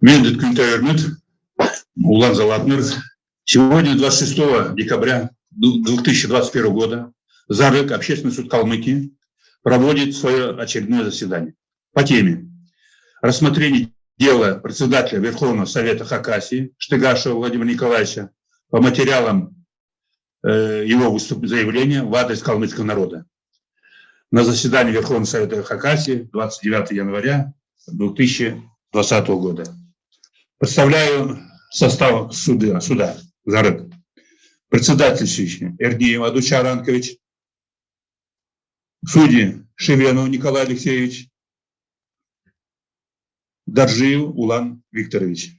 Мендет Күнтәйермет, Улан Залатнер. Сегодня, 26 декабря 2021 года, ЗАРЭК, Общественный суд Калмыкии, проводит свое очередное заседание по теме рассмотрения дела председателя Верховного Совета Хакасии Штыгашева Владимира Николаевича по материалам э, его выступ... заявления в адрес калмыцкого народа на заседании Верховного Совета Хакасии 29 января 2020 года. Представляю состав суда, суда Зарык. Председательствующий Эрдиев Адучар Анкович, судьи Шевенов Николай Алексеевич, Даржиев Улан Викторович.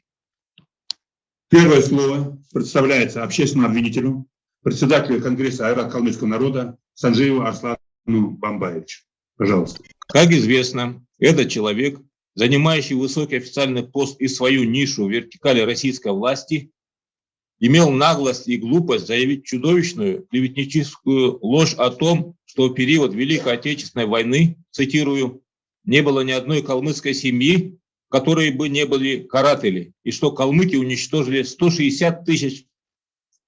Первое слово представляется общественному обвинителю, председателю Конгресса Айрат Калмыцкого народа Санжиеву Арслану Бамбаевичу. Пожалуйста. Как известно, этот человек, занимающий высокий официальный пост и свою нишу в вертикали российской власти, имел наглость и глупость заявить чудовищную клеветническую ложь о том, что в период Великой Отечественной войны, цитирую, не было ни одной калмыцкой семьи, которые бы не были каратели, и что калмыки уничтожили 160 тысяч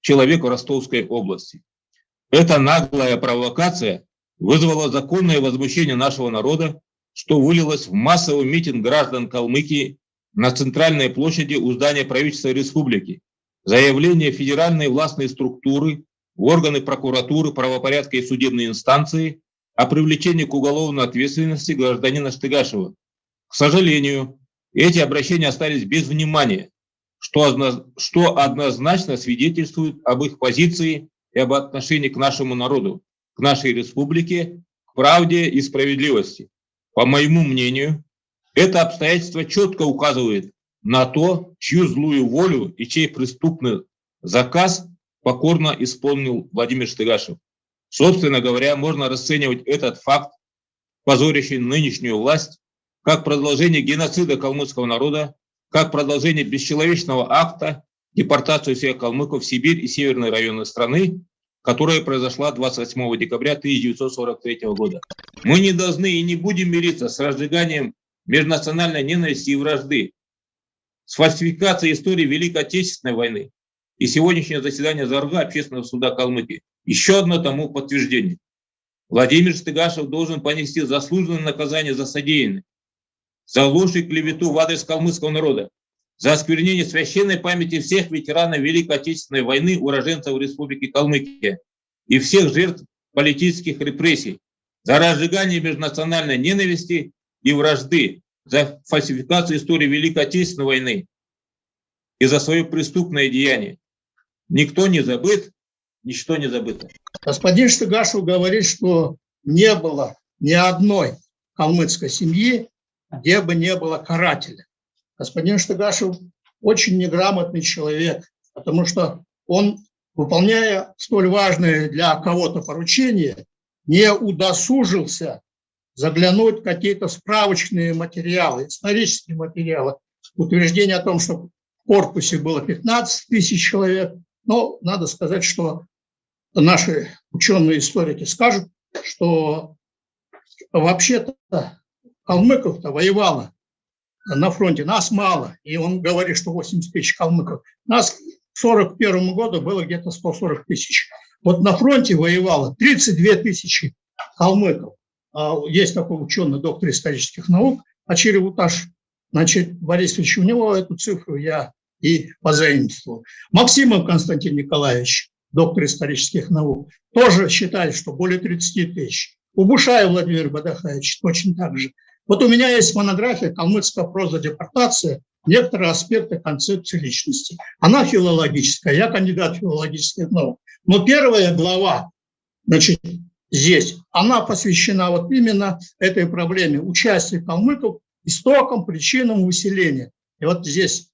человек в Ростовской области. Эта наглая провокация вызвала законное возмущение нашего народа, что вылилось в массовый митинг граждан Калмыкии на центральной площади у здания правительства республики. Заявление федеральной властной структуры, органы прокуратуры, правопорядка и судебной инстанции о привлечении к уголовной ответственности гражданина Штыгашева. К сожалению, эти обращения остались без внимания, что, что однозначно свидетельствует об их позиции и об отношении к нашему народу, к нашей республике, к правде и справедливости. По моему мнению, это обстоятельство четко указывает на то, чью злую волю и чей преступный заказ покорно исполнил Владимир Штыгашев. Собственно говоря, можно расценивать этот факт, позорящий нынешнюю власть, как продолжение геноцида калмыцкого народа, как продолжение бесчеловечного акта депортацию всех калмыков в Сибирь и северные районы страны, которая произошла 28 декабря 1943 года. Мы не должны и не будем мириться с разжиганием межнациональной ненависти и вражды, с фальсификацией истории Великой Отечественной войны. И сегодняшнее заседание Зарга Общественного суда Калмыкии еще одно тому подтверждение. Владимир Стыгашев должен понести заслуженное наказание за содеянное, за ложь и клевету в адрес калмыцкого народа, за осквернение священной памяти всех ветеранов Великой Отечественной войны, уроженцев Республики Калмыкия и всех жертв политических репрессий, за разжигание межнациональной ненависти и вражды, за фальсификацию истории Великой Отечественной войны и за свое преступное деяние. Никто не забыт, ничто не забыто. Господин Штыгашев говорит, что не было ни одной калмыцкой семьи, где бы не было карателя. Господин Штыгашев очень неграмотный человек, потому что он, выполняя столь важное для кого-то поручение, не удосужился заглянуть в какие-то справочные материалы, исторические материалы, утверждение о том, что в корпусе было 15 тысяч человек. Но надо сказать, что наши ученые-историки скажут, что вообще-то калмыков-то воевало на фронте, нас мало, и он говорит, что 80 тысяч калмыков. Нас к 1941 году было где-то 140 тысяч. Вот на фронте воевало 32 тысячи калмыков. А есть такой ученый, доктор исторических наук, Ачиревуташ Значит, Борисович, у него эту цифру я и позаимствовал. Максимов Константин Николаевич, доктор исторических наук, тоже считает, что более 30 тысяч. У Бушая Владимир Бадахаевич точно так же. Вот у меня есть монография «Калмыцкая проза депортация. Некоторые аспекты концепции личности». Она филологическая, я кандидат филологических наук. Но первая глава, значит, здесь, она посвящена вот именно этой проблеме участия калмыков истокам, причинам выселения. И вот здесь,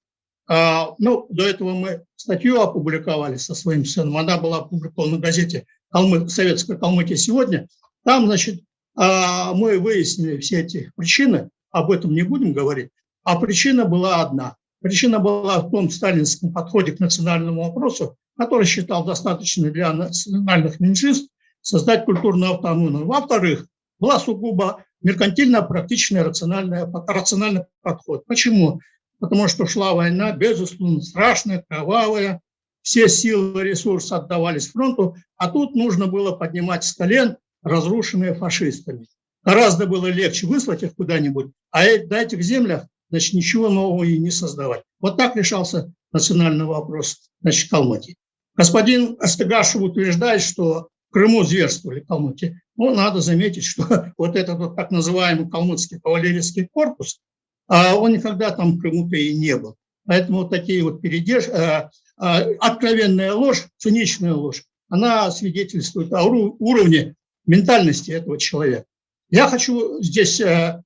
а, ну, до этого мы статью опубликовали со своим сыном, она была опубликована в газете Калмы, «Советская Калмыкия сегодня». Там, значит, а, мы выяснили все эти причины, об этом не будем говорить, а причина была одна. Причина была в том сталинском подходе к национальному вопросу, который считал достаточно для национальных меньшинств создать культурную автономию. Во-вторых, была сугубо меркантильно-практичный рациональный, рациональный подход. Почему? потому что шла война, безусловно, страшная, кровавая, все силы, ресурсы отдавались фронту, а тут нужно было поднимать с колен разрушенные фашистами. Гораздо было легче выслать их куда-нибудь, а на этих землях значит, ничего нового и не создавать. Вот так решался национальный вопрос значит, Калмыкии. Господин Астыгашев утверждает, что Крыму зверствовали калмыки. Ну, надо заметить, что вот этот вот так называемый калмыцкий кавалерийский корпус, а он никогда там Крыму-то и не был. Поэтому вот такие вот передерж... Э, э, откровенная ложь, циничная ложь, она свидетельствует о уровне ментальности этого человека. Я хочу здесь... Э,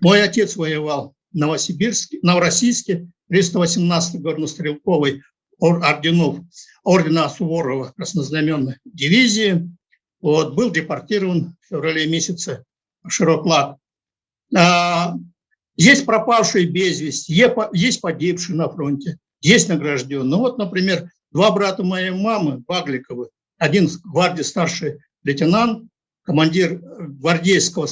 мой отец воевал в Новосибирске, Новороссийске, 318-й горнострелковой орденов, ордена Суворова краснознаменной дивизии. Вот, был депортирован в феврале месяце в Широклад. А, есть пропавшие без вести, есть погибшие на фронте, есть награжденные. Ну вот, например, два брата моей мамы, Багликовы, один гвардии старший лейтенант, командир гвардейского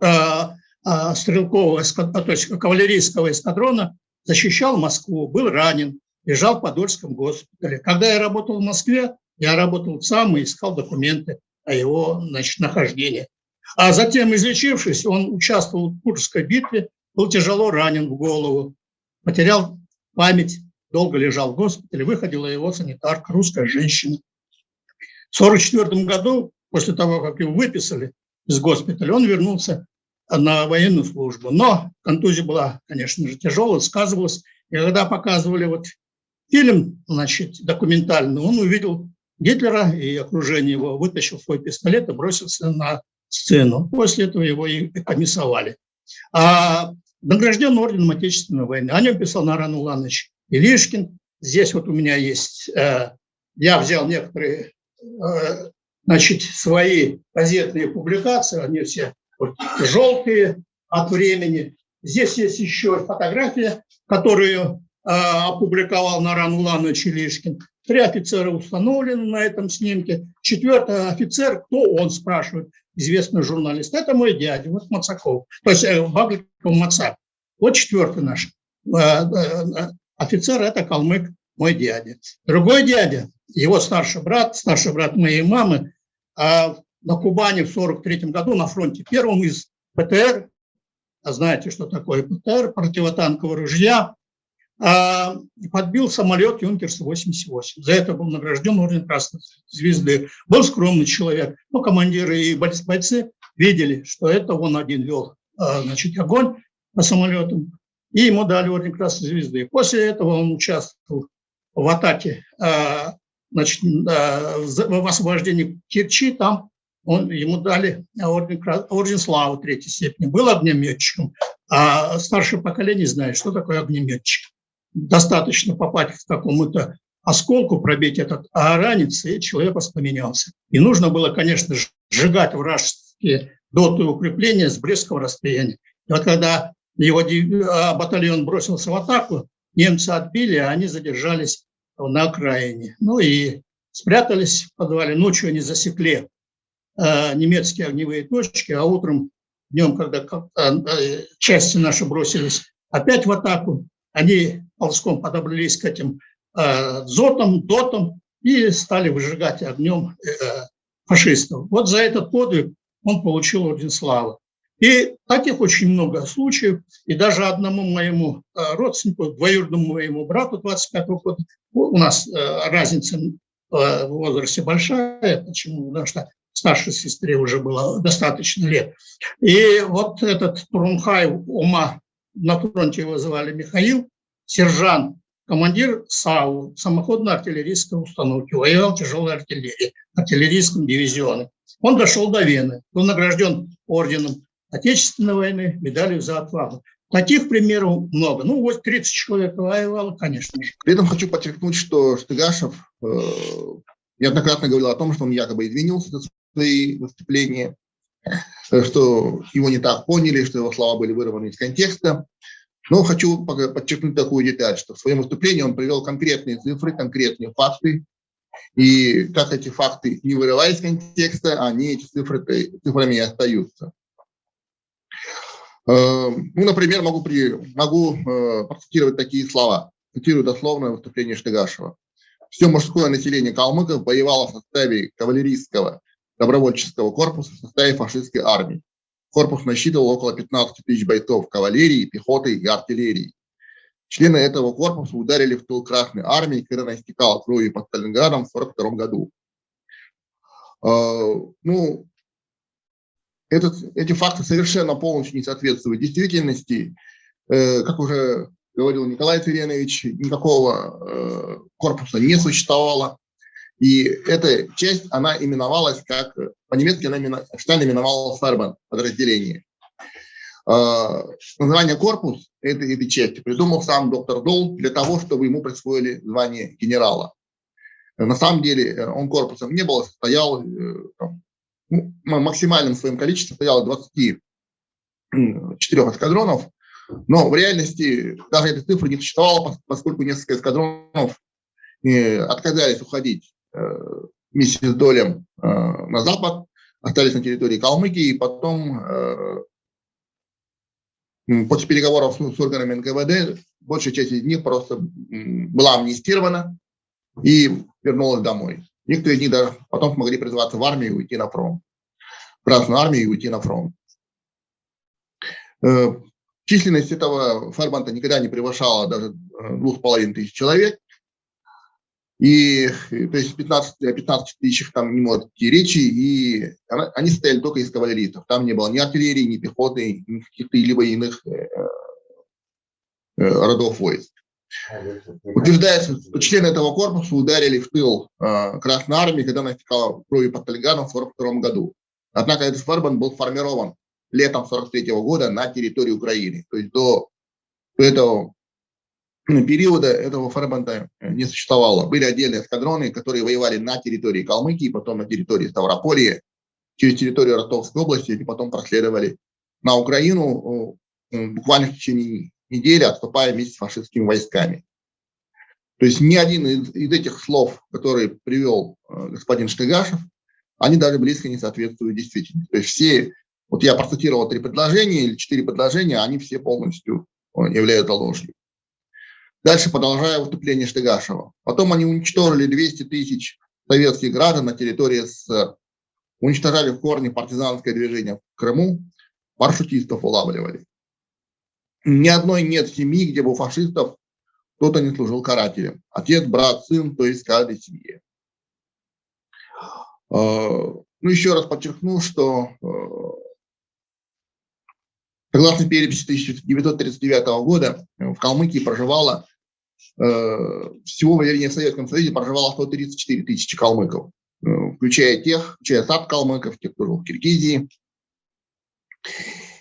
а, а, стрелкового, то есть кавалерийского эскадрона, защищал Москву, был ранен, лежал в Подольском госпитале. Когда я работал в Москве, я работал сам и искал документы о его значит, нахождении. А затем, излечившись, он участвовал в Курской битве, был тяжело ранен в голову, потерял память, долго лежал в госпитале, выходила его санитарка, русская женщина. В 1944 году, после того, как его выписали из госпиталя, он вернулся на военную службу. Но контузия была, конечно же, тяжелая, сказывалась. И когда показывали вот фильм, значит, документальный, он увидел Гитлера и окружение его, вытащил свой пистолет и бросился на сцену. После этого его и комиссовали. А награжден орденом Отечественной войны. О нем писал Наран Уланович Илишкин. Здесь вот у меня есть, э, я взял некоторые э, значит, свои газетные публикации, они все вот, желтые от времени. Здесь есть еще фотография, которую опубликовал Наран Уланович Илишкин. Три офицера установлены на этом снимке. Четвертый офицер, кто он, спрашивает известный журналист. Это мой дядя, вот Мацаков, то есть э, Бабликов Мацак. Вот четвертый наш э, э, офицер, это калмык, мой дядя. Другой дядя, его старший брат, старший брат моей мамы, на Кубани в 43 году на фронте первым из ПТР, а знаете, что такое ПТР, противотанкового ружья, подбил самолет Юнкерс-88. За это был награжден орден Красной Звезды. Был скромный человек, но командиры и бойцы видели, что это он один вел а, значит, огонь по самолетам, и ему дали орден Красной Звезды. После этого он участвовал в атаке а, значит, в освобождении Керчи, там он, ему дали орден, орден славы третьей степени. Был огнеметчиком, а старшее поколение знает, что такое огнеметчик достаточно попасть в какому-то осколку, пробить этот ранец, и человек воспламенялся. И нужно было, конечно, сжигать вражеские доты укрепления с близкого расстояния. И вот когда его а, батальон бросился в атаку, немцы отбили, а они задержались на окраине. Ну и спрятались в подвале. Ночью они засекли э, немецкие огневые точки, а утром, днем, когда э, части наши бросились опять в атаку, они ползком подобрались к этим э, зотам, дотам и стали выжигать огнем э, фашистов. Вот за этот подвиг он получил орден славы. И таких очень много случаев. И даже одному моему э, родственнику, двоюродному моему брату 25 -го года, у нас э, разница э, в возрасте большая. Почему? Потому что старшей сестре уже было достаточно лет. И вот этот Турунхай Ума на фронте его звали Михаил, сержант, командир САУ, самоходной артиллерийской установки, воевал тяжелой артиллерии, артиллерийском дивизионе. Он дошел до Вены, был награжден орденом Отечественной войны, медалью за отвагу. Таких примеров много. Ну, вот 30 человек воевало, конечно же. При этом хочу подчеркнуть, что Штыгашев э, неоднократно говорил о том, что он якобы извинился за свои выступления, э, что его не так поняли, что его слова были вырваны из контекста. Но хочу подчеркнуть такую деталь, что в своем выступлении он привел конкретные цифры, конкретные факты. И как эти факты не вырывая из контекста, они эти цифры цифрами и остаются. Ну, например, могу, при, могу процитировать такие слова. Цитирую дословное выступление Штыгашева. Все мужское население калмыков воевало в составе кавалерийского добровольческого корпуса в составе фашистской армии. Корпус насчитывал около 15 тысяч бойцов кавалерии, пехоты и артиллерии. Члены этого корпуса ударили в тыл Красной армии, когда она истекала кровью под Сталинградом в 1942 году. А, ну, этот, эти факты совершенно полностью не соответствуют действительности. Э, как уже говорил Николай Цыренович, никакого э, корпуса не существовало. И эта часть, она именовалась как, по-немецки она именовалась Фербен подразделение. Э, название корпус этой, этой части придумал сам доктор Дол для того, чтобы ему присвоили звание генерала. На самом деле э, он корпусом не был, состоял, э, ну, максимальным своим количеством состояло 24 эскадронов, но в реальности даже этой цифры не существовало, поскольку несколько эскадронов отказались уходить вместе с долем на запад, остались на территории Калмыкии, и потом после переговоров с органами НКВД большая часть из них просто была амнистирована и вернулась домой. Некоторые из них даже потом смогли призываться в армию и уйти на фронт. В Красную армию и уйти на фронт. Э, численность этого фербанта никогда не превышала даже э, двух с половиной тысяч человек. И то есть 15, 15 тысяч там не может идти речи, и они стояли только из кавалеристов. Там не было ни артиллерии, ни пехоты, ни каких-то либо иных э, э, родов войск. Утверждается, что члены этого корпуса ударили в тыл э, Красной Армии, когда она стекала кровью под Талиганом в 1942 году. Однако этот фарбан был сформирован летом 1943 года на территории Украины. То есть до этого периода этого фарбанта не существовало. Были отдельные эскадроны, которые воевали на территории Калмыкии, потом на территории Ставрополии, через территорию Ростовской области, и потом проследовали на Украину буквально в течение недели, отступая вместе с фашистскими войсками. То есть ни один из, из этих слов, которые привел э, господин Штыгашев, они даже близко не соответствуют действительности. То есть все, вот я процитировал три предложения или четыре предложения, они все полностью э, являются ложью. Дальше продолжая выступление Штыгашева. Потом они уничтожили 200 тысяч советских граждан на территории СССР. Уничтожали в корне партизанское движение в Крыму, маршрутистов улавливали. Ни одной нет семьи, где бы у фашистов кто-то не служил карателем. Отец, брат, сын, то есть каждой семье. А, ну, еще раз подчеркну, что а, согласно переписи 1939 года в Калмыкии проживало всего в Советском Союзе проживало 134 тысячи калмыков, э, включая тех, включая сад калмыков, тех, кто жил в Киргизии.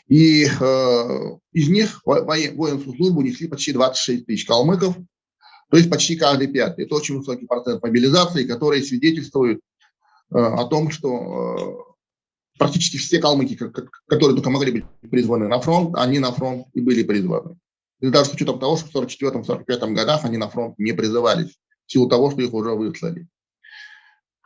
И э, из них воинскую службу несли почти 26 тысяч калмыков, то есть почти каждый пятый. Это очень высокий процент мобилизации, который свидетельствует э, о том, что э, практически все калмыки, которые только могли быть призваны на фронт, они на фронт и были призваны. И даже с учетом того, что в 1944-1945 годах они на фронт не призывались, в силу того, что их уже выслали.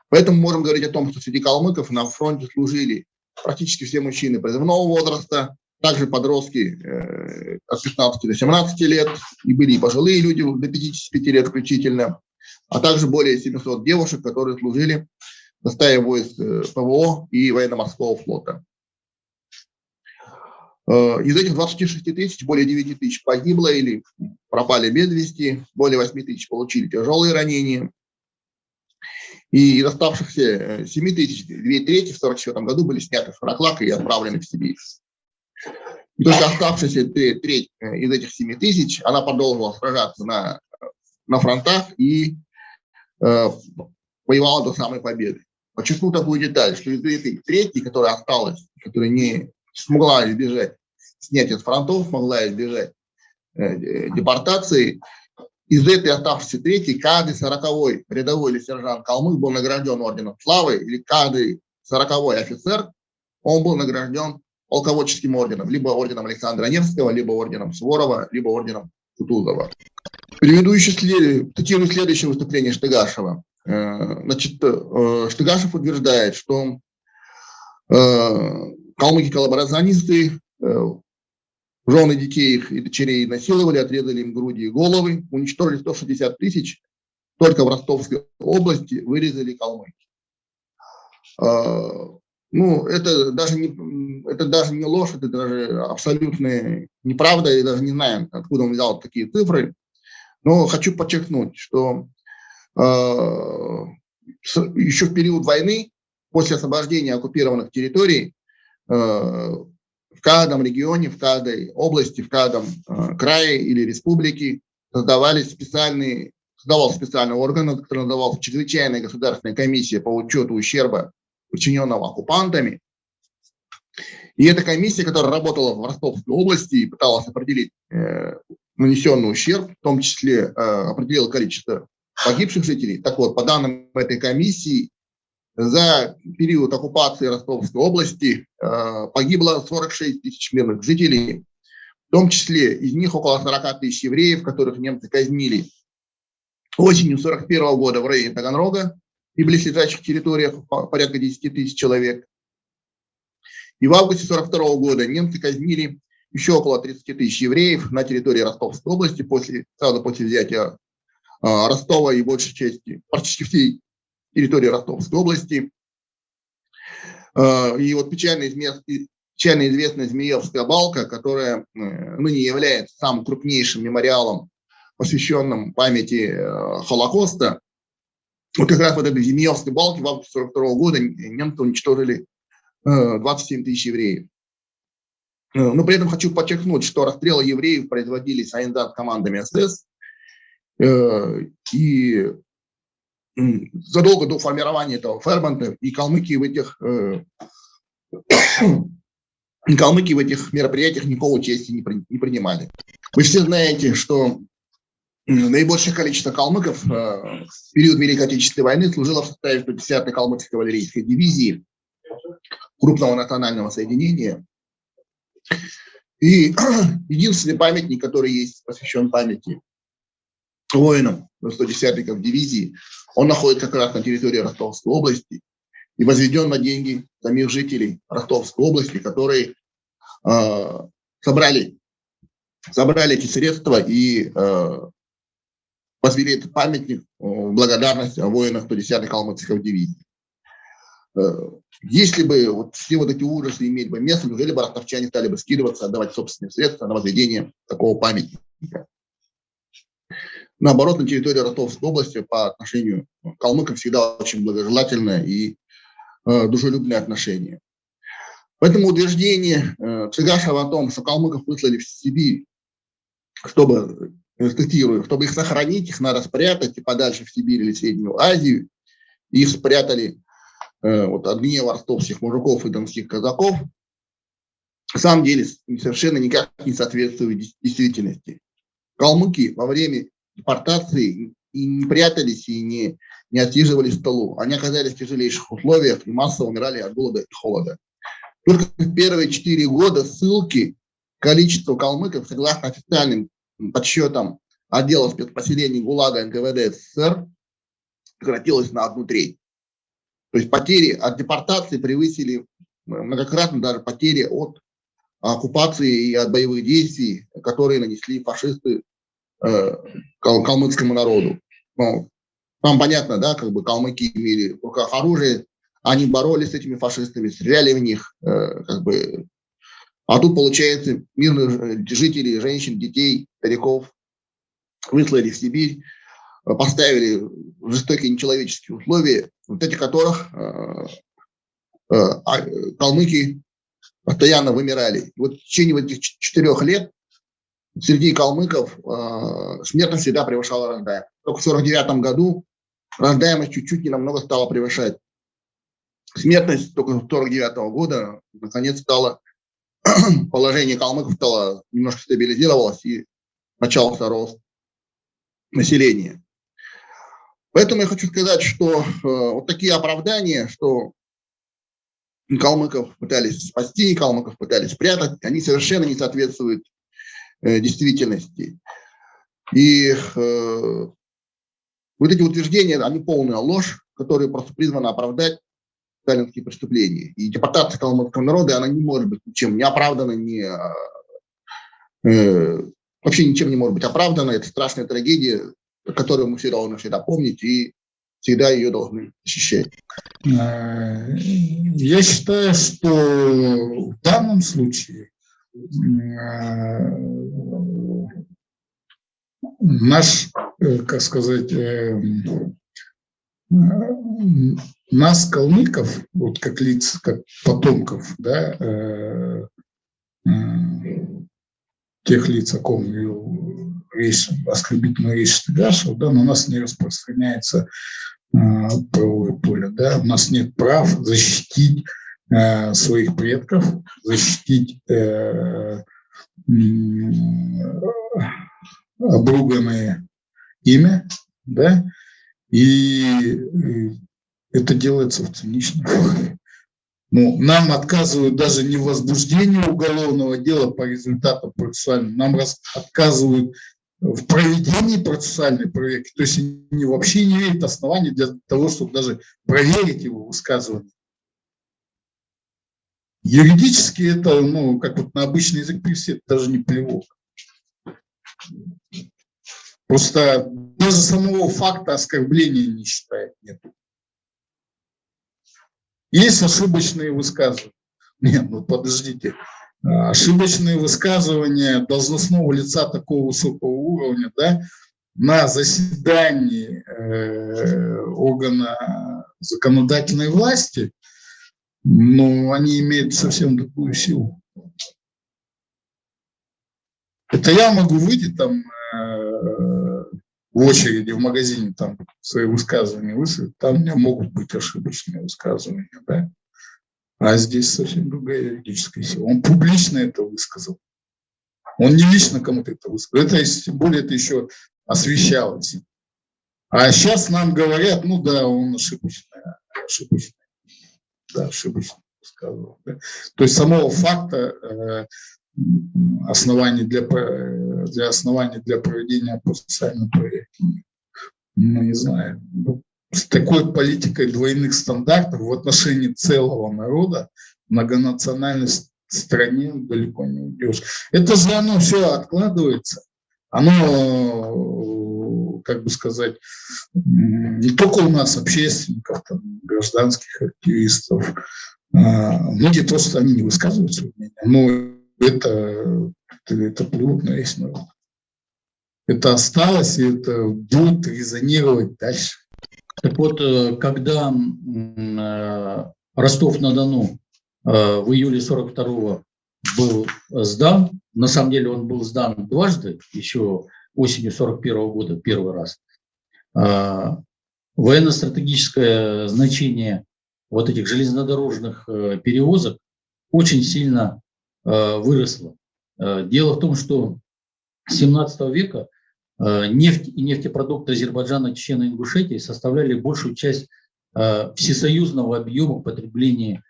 Поэтому можем говорить о том, что среди калмыков на фронте служили практически все мужчины призывного возраста, также подростки э, от 15 до 17 лет, и были и пожилые люди до 55 лет включительно, а также более 700 девушек, которые служили в составе войск э, ПВО и военно-морского флота. Э, из этих 26 тысяч более 9 тысяч погибло или пропали без вести, более 8 тысяч получили тяжелые ранения. И из оставшихся 7 э, тысяч, 2 трети в 1944 году были сняты с Фараклака и отправлены в Сибирь. И только оставшаяся треть э, из этих 7 тысяч, она продолжила сражаться на, на фронтах и э, воевала до самой победы. Подчеркну такую деталь, что из этой трети, которая осталась, которая не смогла избежать снятия с фронтов, смогла избежать э, депортации. Из этой оставшейся трети каждый сороковой рядовой или сержант калмык был награжден орденом славы, или каждый сороковой офицер, он был награжден полководческим орденом, либо орденом Александра Невского, либо орденом Суворова, либо орденом Кутузова. Приведу еще след... следующее выступление Штыгашева. Э, значит, э, Штыгашев утверждает, что калмыки-коллаборационисты э, жены детей их и дочерей насиловали, отрезали им груди и головы, уничтожили 160 тысяч, только в Ростовской области вырезали калмыки. А, ну, это даже не, это даже не ложь, это даже абсолютная неправда, я даже не знаю, откуда он взял такие цифры. Но хочу подчеркнуть, что э, еще в период войны, после освобождения оккупированных территорий, в каждом регионе, в каждой области, в каждом э, крае или республике создавались специальные, создавался специальный орган, который назывался Чрезвычайная государственная комиссия по учету ущерба причиненного оккупантами. И эта комиссия, которая работала в Ростовской области и пыталась определить э, нанесенный ущерб, в том числе э, определила количество погибших жителей. Так вот, по данным этой комиссии, за период оккупации Ростовской области э, погибло 46 тысяч мирных жителей, в том числе из них около 40 тысяч евреев, которых немцы казнили осенью 41 года в районе Таганрога, и близлежащих территориях порядка 10 тысяч человек. И в августе 1942 года немцы казнили еще около 30 тысяч евреев на территории Ростовской области после, сразу после взятия а, Ростова и большей части, практически всей территории Ростовской области. А, и вот печально, печально известная Змеевская балка, которая э, ныне является самым крупнейшим мемориалом, посвященным памяти э, Холокоста, вот как раз вот этой Змеевской балки в августе 1942 года немцы уничтожили 27 э, тысяч евреев. Но при этом хочу подчеркнуть, что расстрелы евреев производились командами СС. И задолго до формирования этого фермента и калмыки в этих калмыки в этих мероприятиях никакого участия не, не принимали. Вы все знаете, что Наибольшее количество калмыков э, в период Великой Отечественной войны служило в составе 110-й калмыцкой кавалерийской дивизии крупного национального соединения. И единственный памятник, который есть, посвящен памяти воинам 110-й дивизии, он находится как раз на территории Ростовской области и возведен на деньги самих жителей Ростовской области, которые э, собрали, собрали эти средства и э, возвели этот памятник в благодарность воинам 110-й Калмыцкой дивизии. Э, если бы вот все вот эти ужасы имели бы место, неужели бы ростовчане стали бы скидываться, отдавать собственные средства на возведение такого памятника? Наоборот, на территории Ростовской области по отношению к калмыкам всегда очень благожелательное и э, дружелюбное отношение. Поэтому утверждение э, Цыгашева о том, что калмыков выслали в Сибирь, чтобы цитирую, чтобы их сохранить, их надо спрятать и подальше в Сибирь или Среднюю Азию. Их спрятали э, вот, от гнева ростовских мужиков и донских казаков. На самом деле совершенно никак не соответствует действительности. Калмыки во время депортации и не прятались, и не, не отсиживались в столу. Они оказались в тяжелейших условиях и массово умирали от голода и холода. Только в первые четыре года ссылки количество калмыков, согласно официальным подсчетам отдела спецпоселений ГУЛАГа НКВД СССР сократилось на одну треть. То есть потери от депортации превысили э, многократно даже потери от оккупации и от боевых действий, которые нанесли фашисты э, калмыцкому народу. Ну, там понятно, да, как бы калмыки имели в руках оружие, они боролись с этими фашистами, стреляли в них, э, как бы а тут, получается, мирных э, жителей, женщин, детей, стариков выслали в Сибирь, поставили жестокие нечеловеческие условия, вот эти которых а, калмыки постоянно вымирали. И вот в течение этих четырех лет среди калмыков смертность всегда превышала рождаемость. Только в 1949 году рождаемость чуть-чуть не намного стала превышать. Смертность только с 1949 года наконец стала положение калмыков стало немножко стабилизировалось и начался рост населения. Поэтому я хочу сказать, что э, вот такие оправдания, что калмыков пытались спасти, калмыков пытались спрятать, они совершенно не соответствуют э, действительности. И э, вот эти утверждения, они полная ложь, которые просто призваны оправдать сталинские преступления. И депортация калмыцкого народа, она не может быть ничем не оправдана, не, э, вообще ничем не может быть оправдана. Это страшная трагедия, которую мы все должны всегда помнить и всегда ее должны защищать. Э, я считаю, что в данном случае э, наш, э, как сказать, нас, калмыков, вот как лиц, как потомков, да, тех лиц, о ком речь, оскорбительная речь Стыгашева, да, на нас не распространяется э, поле. Да? У нас нет прав защитить э, своих предков, защитить э, обруганное имя, да, и это делается в циничном ну, нам отказывают даже не в возбуждении уголовного дела по результатам процессуальным, нам отказывают в проведении процессуальной проверки. То есть они вообще не имеют оснований для того, чтобы даже проверить его высказывание. Юридически это, ну, как вот на обычный язык привести, это даже не плевок. Просто даже самого факта оскорбления не считает нет. Есть ошибочные высказывания. Нет, ну подождите. Ошибочные высказывания должностного лица такого высокого уровня, да, на заседании э, органа законодательной власти, ну, они имеют совсем другую силу. Это я могу выйти там в очереди в магазине там свои высказывания высказать, там у меня могут быть ошибочные высказывания, да? А здесь совсем другая юридическая сила. Он публично это высказал. Он не лично кому-то это высказал. Это, тем более, это еще освещалось. А сейчас нам говорят, ну да, он ошибочный, ошибочный, да, ошибочно высказывал. Да? То есть самого факта э, оснований для, для оснований для проведения процессуальной проверки. Ну, не знаю. Ну, с такой политикой двойных стандартов в отношении целого народа, многонациональной стране далеко не уйдешь. Это же оно все откладывается. Оно, как бы сказать, не только у нас, общественников, там, гражданских активистов, а, многие просто они не высказывают свое мнение, но это, это плюнуть на весь народ. Это осталось, и это будет резонировать дальше. Так вот, э, когда э, Ростов-на-Дону э, в июле 42-го был сдан, на самом деле он был сдан дважды, еще осенью 41 -го года первый раз, военно-стратегическое значение вот этих железнодорожных перевозок очень сильно Э, выросла. Э, дело в том, что с 17 века э, нефть и нефтепродукты Азербайджана, Чечена и Ингушетии составляли большую часть всесоюзного объема потребления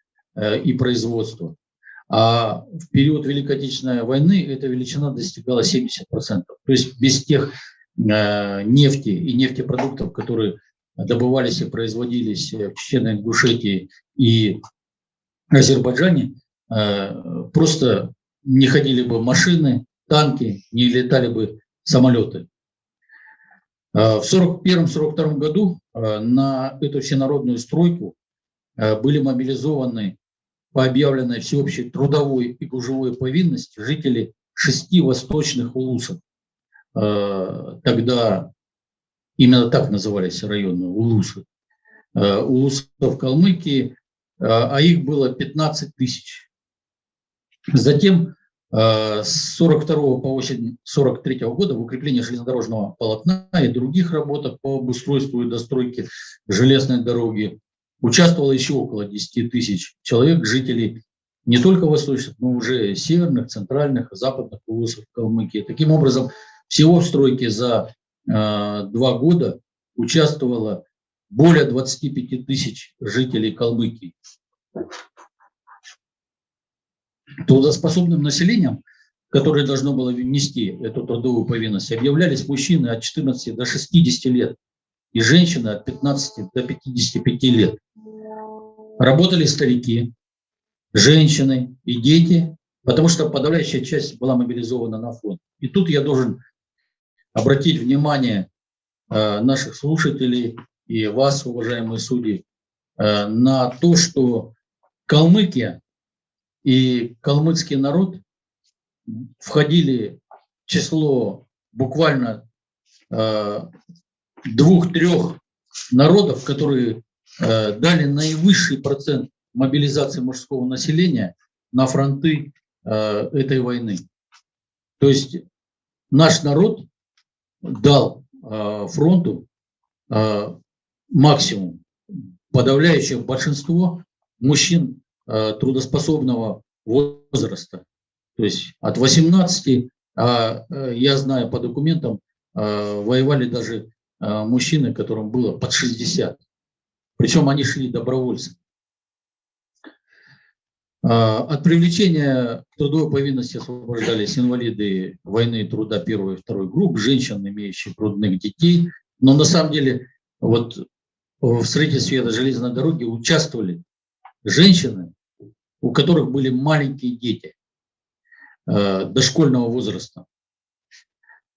и производства. А в период Великой Отечественной войны эта величина достигала 70%. То есть без тех нефти и нефтепродуктов, которые добывались и производились в Чеченной Ингушетии и Азербайджане, Э, просто не ходили бы машины, танки, не летали бы самолеты. Э, в 1941-1942 году э, на эту всенародную стройку были мобилизованы по объявленной всеобщей трудовой и гужевой повинности жители шести восточных улусов. Тогда именно так назывались районы улусы. Улусов Калмыкии, а их было 15 тысяч. Затем э, с 42 по осень 43 года в укреплении железнодорожного полотна и других работах по обустройству и достройке железной дороги участвовало еще около 10 тысяч человек, жителей не только восточных, но уже северных, центральных, западных улусов Калмыкии. Таким образом, всего в стройке за э, два года участвовало более 25 тысяч жителей Калмыкии трудоспособным населением, которое должно было внести эту трудовую повинность, объявлялись мужчины от 14 до 60 лет и женщины от 15 до 55 лет. Работали старики, женщины и дети потому что подавляющая часть была мобилизована на фронт. И тут я должен обратить внимание э, наших слушателей и вас, уважаемые судьи, э, на то, что Калмыкия и калмыцкий народ входили в число буквально э, двух-трех народов, которые э, дали наивысший процент мобилизации мужского населения на фронты э, этой войны. То есть наш народ дал э, фронту максимум. Подавляющее большинство мужчин трудоспособного возраста. То есть от 18, а я знаю по документам, воевали даже мужчины, которым было под 60. Причем они шли добровольцами. От привлечения к трудовой повинности освобождались инвалиды войны и труда первой и второй групп, женщины, имеющие грудных детей. Но на самом деле вот в строительстве этой железной дороги участвовали женщины, у которых были маленькие дети э, дошкольного возраста.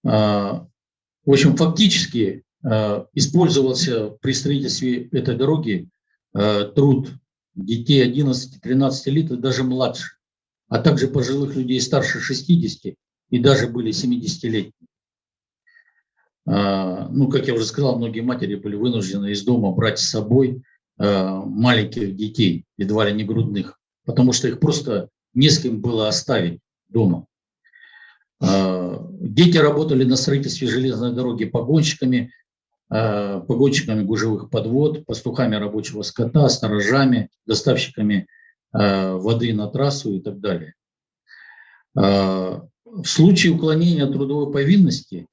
Э, в общем, фактически э, использовался при строительстве этой дороги э, труд детей 11-13 лет и даже младше, а также пожилых людей старше 60 и даже были 70-летние. Э, ну, как я уже сказал, многие матери были вынуждены из дома брать с собой э, маленьких детей, едва ли не грудных, потому что их просто не с кем было оставить дома. Э, дети работали на строительстве железной дороги погонщиками, погонщиками гужевых подвод, пастухами рабочего скота, сторожами, доставщиками воды на трассу и так далее. В случае уклонения от трудовой повинности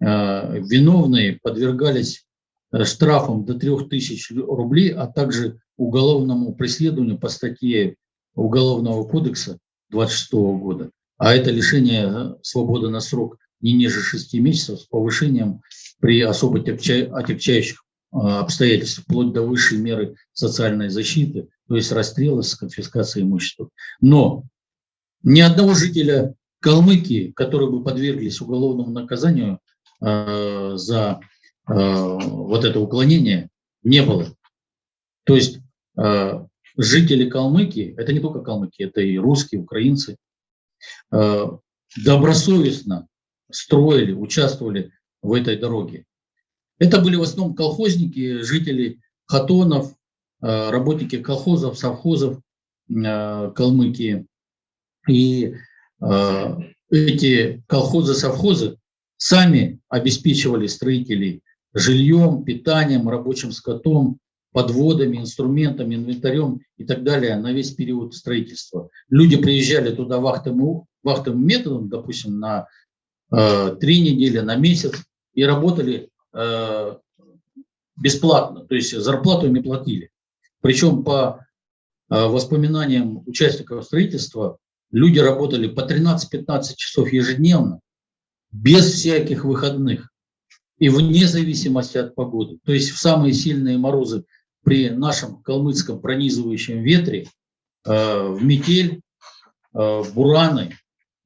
виновные подвергались Э, штрафом до 3000 рублей, а также уголовному преследованию по статье Уголовного кодекса 26 года. А это лишение э, свободы на срок не ниже 6 месяцев с повышением при особо отягчающих э, обстоятельствах, вплоть до высшей меры социальной защиты, то есть расстрела с конфискацией имущества. Но ни одного жителя Калмыкии, которые бы подверглись уголовному наказанию э, за Э, вот это уклонение не было. То есть э, жители Калмыкии, это не только калмыки, это и русские, украинцы, добросовестно строили, участвовали в этой дороге. Это были в основном колхозники, жители хатонов, работники колхозов, совхозов Калмыкии. И эти колхозы, совхозы сами обеспечивали строителей жильем, питанием, рабочим скотом, подводами, инструментами, инвентарем и так далее на весь период строительства. Люди приезжали туда вахтовым, вахтовым методом, допустим, на э, три недели, на месяц, и работали э, бесплатно, то есть зарплату не платили. Причем по э, воспоминаниям участников строительства, люди работали по 13-15 часов ежедневно, без всяких выходных и вне зависимости от погоды. То есть в самые сильные морозы при нашем калмыцком пронизывающем ветре, э, в метель, э, в бураны,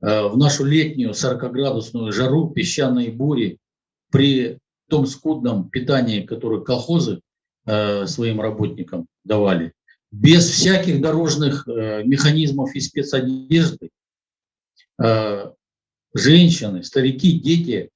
э, в нашу летнюю 40-градусную жару, песчаные бури, при том скудном питании, которое колхозы своим работникам давали, без всяких дорожных механизмов и спецодежды, женщины, старики, дети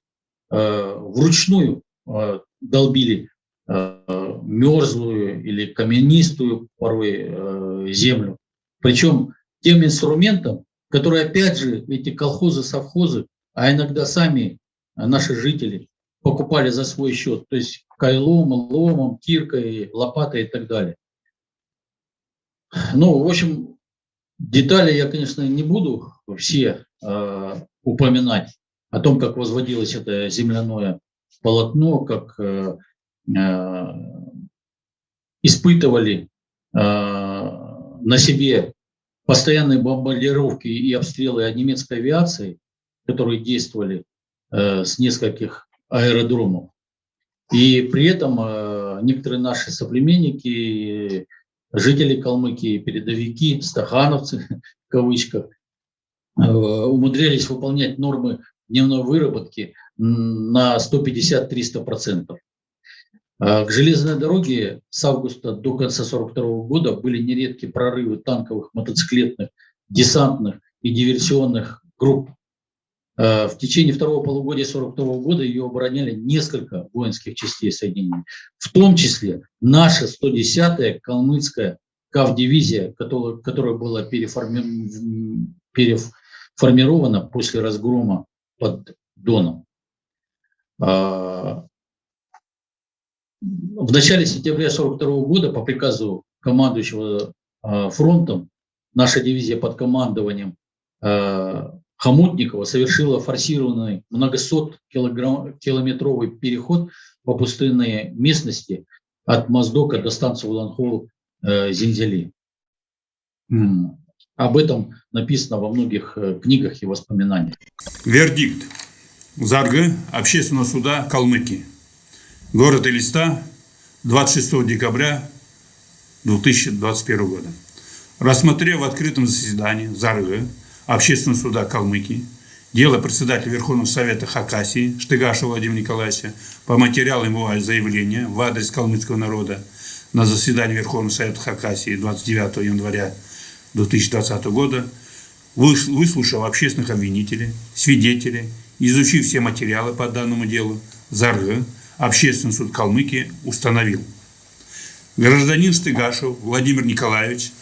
Э, вручную э, долбили э, мерзлую или каменистую порой землю. Причем тем инструментом, который опять же эти колхозы, совхозы, а иногда сами наши жители покупали за свой счет, то есть кайлом, ломом, киркой, лопатой и так далее. Ну, в общем, детали я, конечно, не буду все э, упоминать о том, как возводилось это земляное полотно, как э, э, испытывали э, на себе постоянные бомбардировки и обстрелы немецкой авиации, которые действовали э, с нескольких аэродромов. И при этом э, некоторые наши соплеменники, жители Калмыкии, передовики, стахановцы в кавычках, умудрялись выполнять нормы дневной выработки на 150-300%. К железной дороге с августа до конца 1942 года были нередки прорывы танковых, мотоциклетных, десантных и диверсионных групп. В течение второго полугодия 1942 года ее обороняли несколько воинских частей соединений, в том числе наша 110-я калмыцкая КАВ-дивизия, которая, была переформи... переформирована после разгрома под Доном. А, в начале сентября 1942 года по приказу командующего а, фронтом наша дивизия под командованием Хомутникова совершила форсированный многосот километровый переход по пустынной местности от Моздока до станции Уланхол э. Об этом написано во многих э, книгах и воспоминаниях. Вердикт. Заргы Общественного суда Калмыкии. Город Элиста, 26 декабря 2021 года. Рассмотрев в открытом заседании Заргы Общественного суда Калмыкии дело председателя Верховного Совета Хакасии Штыгашева Владимира Николаевича по материалам его заявления в адрес калмыцкого народа на заседании Верховного Совета Хакасии 29 января 2020 года, выслушав общественных обвинителей, свидетелей, изучив все материалы по данному делу, ЗАРГ, Общественный суд Калмыкии установил. Гражданин Штыгашев Владимир Николаевич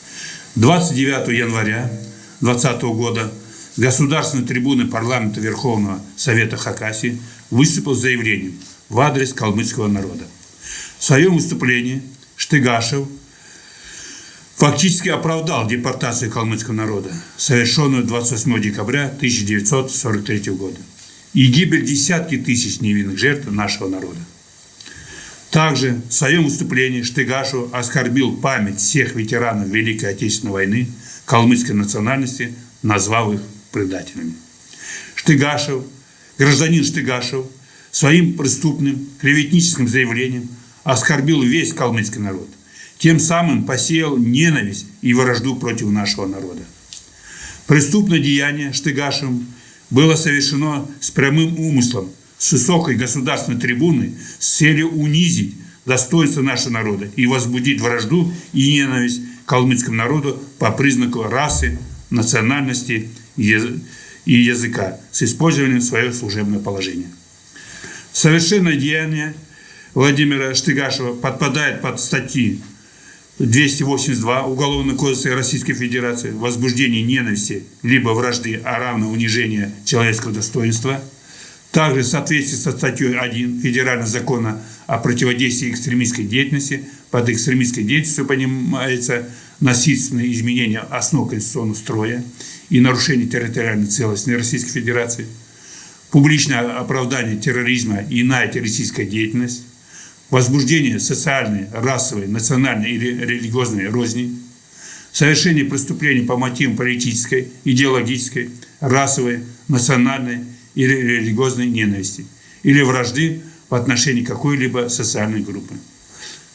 29 января 2020 года государственной трибуны парламента Верховного Совета Хакасии выступил с заявлением в адрес калмыцкого народа. В своем выступлении Штыгашев фактически оправдал депортацию калмыцкого народа, совершенную 28 декабря 1943 года, и гибель десятки тысяч невинных жертв нашего народа. Также в своем выступлении Штыгашев оскорбил память всех ветеранов Великой Отечественной войны калмыцкой национальности, назвав их предателями. Штыгашев, гражданин Штыгашев, своим преступным клеветническим заявлением оскорбил весь калмыцкий народ, тем самым посеял ненависть и вражду против нашего народа. Преступное деяние Штыгашевым было совершено с прямым умыслом, с высокой государственной трибуны, с целью унизить достоинство нашего народа и возбудить вражду и ненависть калмыцкому народу по признаку расы, национальности и языка с использованием своего служебного положения. Совершенное деяние Владимира Штыгашева подпадает под статьи 282 Уголовного кодекса Российской Федерации возбуждение ненависти либо вражды, а равно унижение человеческого достоинства. Также в соответствии со статьей 1 Федерального закона о противодействии экстремистской деятельности, под экстремистской деятельностью понимается насильственное изменение основ конституционного строя и нарушение территориальной целостности Российской Федерации, публичное оправдание терроризма и иная террористическая деятельность, возбуждение социальной, расовой, национальной или религиозной розни, совершение преступлений по мотивам политической, идеологической, расовой, национальной или религиозной ненависти или вражды в отношении какой-либо социальной группы.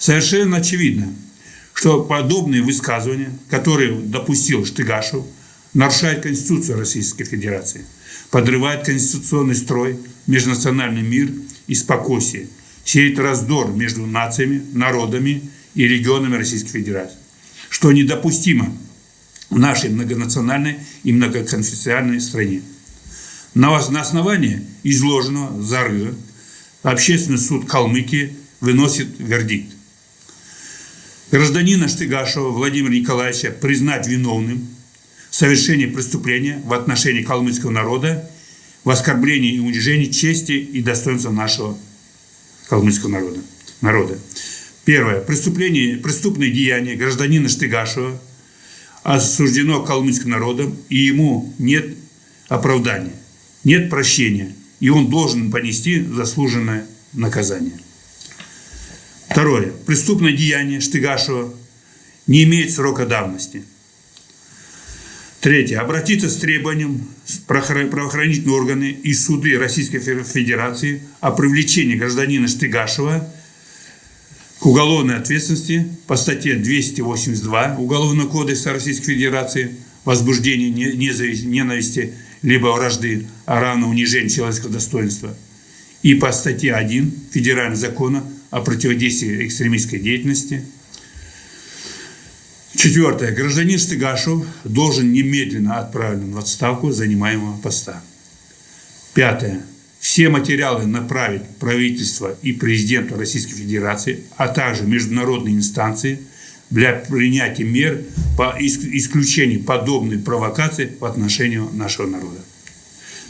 Совершенно очевидно, что подобные высказывания, которые допустил Штыгашев, нарушают Конституцию Российской Федерации, подрывают конституционный строй, межнациональный мир и спокойствие – сеет раздор между нациями, народами и регионами Российской Федерации, что недопустимо в нашей многонациональной и многоконфессиональной стране. На основании изложенного зарыва Общественный суд Калмыкии выносит вердикт. Гражданина Штыгашева Владимира Николаевича признать виновным в совершении преступления в отношении калмыцкого народа в оскорблении и унижении чести и достоинства нашего калмыцкого народа. народа. Первое. Преступление, преступное деяние гражданина Штыгашева осуждено калмыцким народом, и ему нет оправдания, нет прощения, и он должен понести заслуженное наказание. Второе. Преступное деяние Штыгашева не имеет срока давности – Третье. Обратиться с требованием правоохранительные органы и суды Российской Федерации о привлечении гражданина Штыгашева к уголовной ответственности по статье 282 Уголовного кодекса Российской Федерации незави- ненависти либо вражды, а равно унижения человеческого достоинства. И по статье 1 Федерального закона о противодействии экстремистской деятельности. Четвертое. Гражданин Стыгашев должен немедленно отправлен в отставку занимаемого поста. Пятое. Все материалы направить правительство и президенту Российской Федерации, а также международные инстанции для принятия мер по ис- исключению подобной провокации в отношении нашего народа.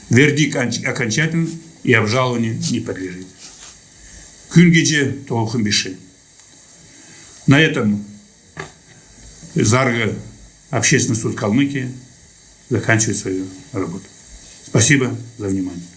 Вердикт оконч- окончательный и обжалованию не подлежит. Күнгеже толкын биши. На этом Зарга, Общественный суд Калмыкии заканчивает свою работу. Спасибо за внимание.